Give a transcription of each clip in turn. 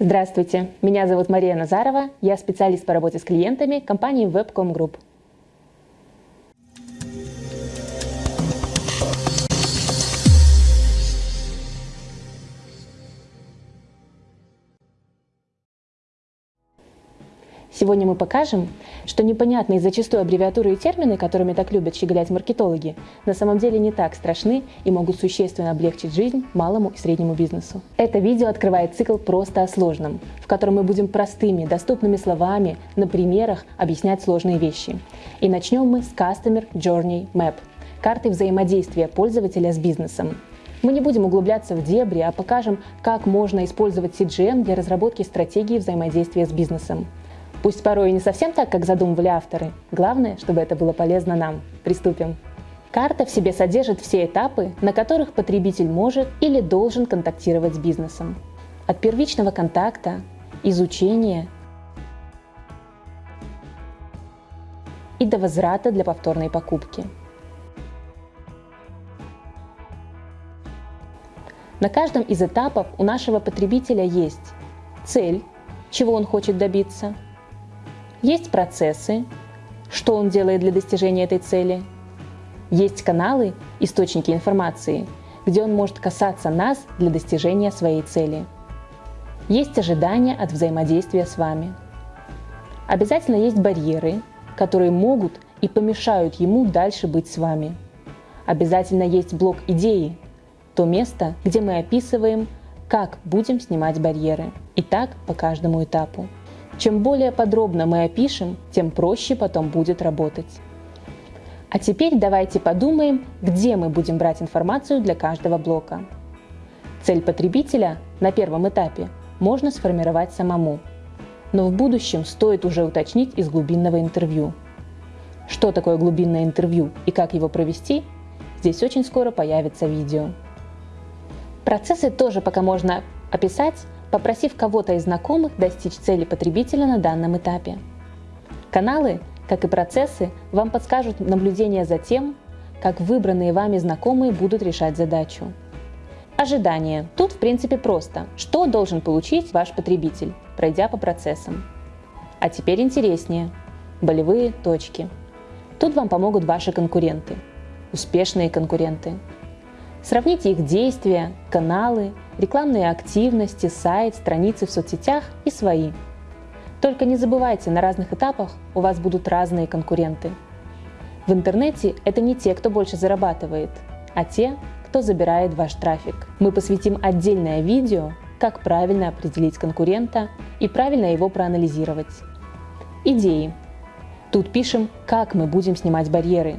Здравствуйте, меня зовут Мария Назарова, я специалист по работе с клиентами компании Webcom Group. Сегодня мы покажем, что непонятные зачастую аббревиатуры и термины, которыми так любят щеголять маркетологи, на самом деле не так страшны и могут существенно облегчить жизнь малому и среднему бизнесу. Это видео открывает цикл «Просто о сложном», в котором мы будем простыми, доступными словами, на примерах объяснять сложные вещи. И начнем мы с Customer Journey Map – карты взаимодействия пользователя с бизнесом. Мы не будем углубляться в дебри, а покажем, как можно использовать CGM для разработки стратегии взаимодействия с бизнесом. Пусть порой и не совсем так, как задумывали авторы. Главное, чтобы это было полезно нам. Приступим. Карта в себе содержит все этапы, на которых потребитель может или должен контактировать с бизнесом. От первичного контакта, изучения и до возврата для повторной покупки. На каждом из этапов у нашего потребителя есть цель, чего он хочет добиться, есть процессы, что он делает для достижения этой цели. Есть каналы, источники информации, где он может касаться нас для достижения своей цели. Есть ожидания от взаимодействия с вами. Обязательно есть барьеры, которые могут и помешают ему дальше быть с вами. Обязательно есть блок идеи, то место, где мы описываем, как будем снимать барьеры. И так по каждому этапу. Чем более подробно мы опишем, тем проще потом будет работать. А теперь давайте подумаем, где мы будем брать информацию для каждого блока. Цель потребителя на первом этапе можно сформировать самому, но в будущем стоит уже уточнить из глубинного интервью. Что такое глубинное интервью и как его провести, здесь очень скоро появится видео. Процессы тоже пока можно описать попросив кого-то из знакомых достичь цели потребителя на данном этапе. Каналы, как и процессы, вам подскажут наблюдение за тем, как выбранные вами знакомые будут решать задачу. Ожидание. Тут в принципе просто. Что должен получить ваш потребитель, пройдя по процессам? А теперь интереснее. Болевые точки. Тут вам помогут ваши конкуренты. Успешные конкуренты. Сравните их действия, каналы, рекламные активности, сайт, страницы в соцсетях и свои. Только не забывайте, на разных этапах у вас будут разные конкуренты. В интернете это не те, кто больше зарабатывает, а те, кто забирает ваш трафик. Мы посвятим отдельное видео, как правильно определить конкурента и правильно его проанализировать. Идеи. Тут пишем, как мы будем снимать барьеры,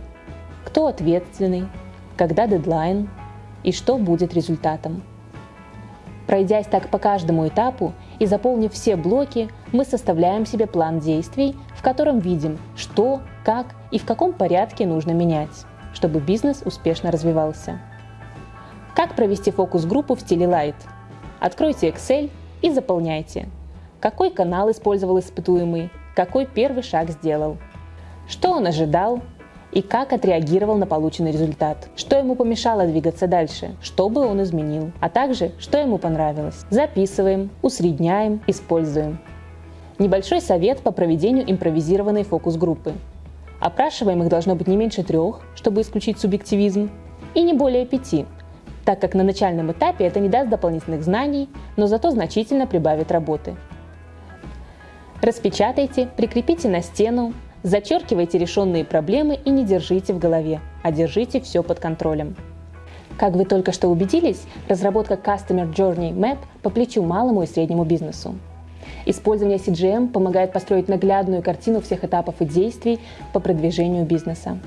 кто ответственный, когда дедлайн, и что будет результатом. Пройдясь так по каждому этапу и заполнив все блоки, мы составляем себе план действий, в котором видим, что, как и в каком порядке нужно менять, чтобы бизнес успешно развивался. Как провести фокус-группу в стиле Light? Откройте Excel и заполняйте. Какой канал использовал испытуемый, какой первый шаг сделал, что он ожидал, и как отреагировал на полученный результат, что ему помешало двигаться дальше, что бы он изменил, а также что ему понравилось. Записываем, усредняем, используем. Небольшой совет по проведению импровизированной фокус-группы. Опрашиваемых должно быть не меньше трех, чтобы исключить субъективизм, и не более пяти, так как на начальном этапе это не даст дополнительных знаний, но зато значительно прибавит работы. Распечатайте, прикрепите на стену, Зачеркивайте решенные проблемы и не держите в голове, а держите все под контролем. Как вы только что убедились, разработка Customer Journey Map по плечу малому и среднему бизнесу. Использование CJM помогает построить наглядную картину всех этапов и действий по продвижению бизнеса.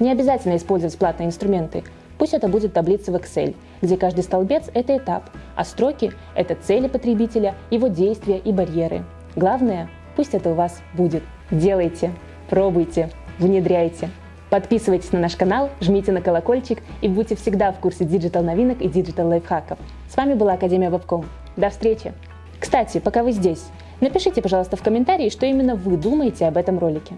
Не обязательно использовать платные инструменты. Пусть это будет таблица в Excel, где каждый столбец – это этап, а строки – это цели потребителя, его действия и барьеры. Главное, пусть это у вас будет. Делайте! Пробуйте, внедряйте. Подписывайтесь на наш канал, жмите на колокольчик и будьте всегда в курсе digital новинок и digital лайфхаков. С вами была Академия Вебком. До встречи! Кстати, пока вы здесь, напишите, пожалуйста, в комментарии, что именно вы думаете об этом ролике.